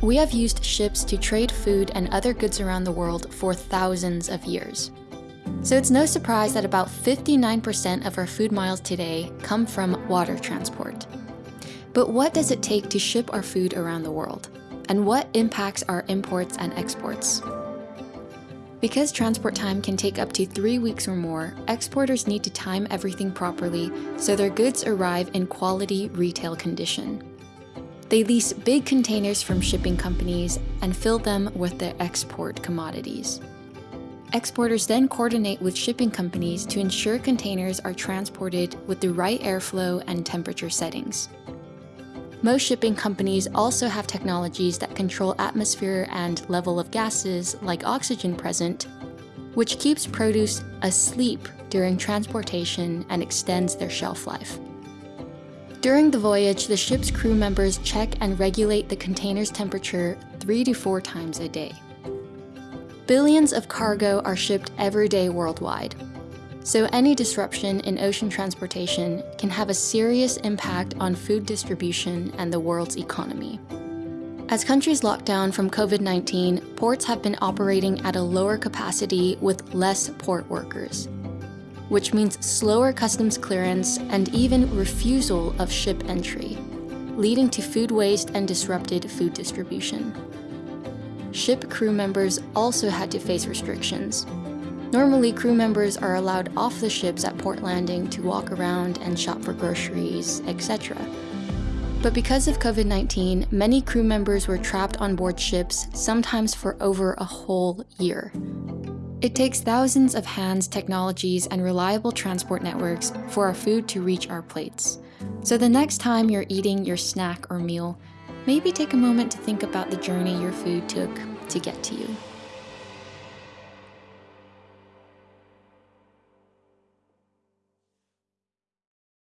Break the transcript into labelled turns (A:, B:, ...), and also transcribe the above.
A: We have used ships to trade food and other goods around the world for thousands of years. So it's no surprise that about 59% of our food miles today come from water transport. But what does it take to ship our food around the world? And what impacts our imports and exports? Because transport time can take up to three weeks or more, exporters need to time everything properly so their goods arrive in quality retail condition. They lease big containers from shipping companies and fill them with their export commodities. Exporters then coordinate with shipping companies to ensure containers are transported with the right airflow and temperature settings. Most shipping companies also have technologies that control atmosphere and level of gases like oxygen present, which keeps produce asleep during transportation and extends their shelf life. During the voyage, the ship's crew members check and regulate the container's temperature three to four times a day. Billions of cargo are shipped every day worldwide, so any disruption in ocean transportation can have a serious impact on food distribution and the world's economy. As countries lock down from COVID-19, ports have been operating at a lower capacity with less port workers, which means slower customs clearance and even refusal of ship entry, leading to food waste and disrupted food distribution. Ship crew members also had to face restrictions, Normally, crew members are allowed off the ships at port landing to walk around and shop for groceries, etc. But because of COVID-19, many crew members were trapped on board ships, sometimes for over a whole year. It takes thousands of hands, technologies, and reliable transport networks for our food to reach our plates. So the next time you're eating your snack or meal, maybe take a moment to think about the journey your food took to get to you.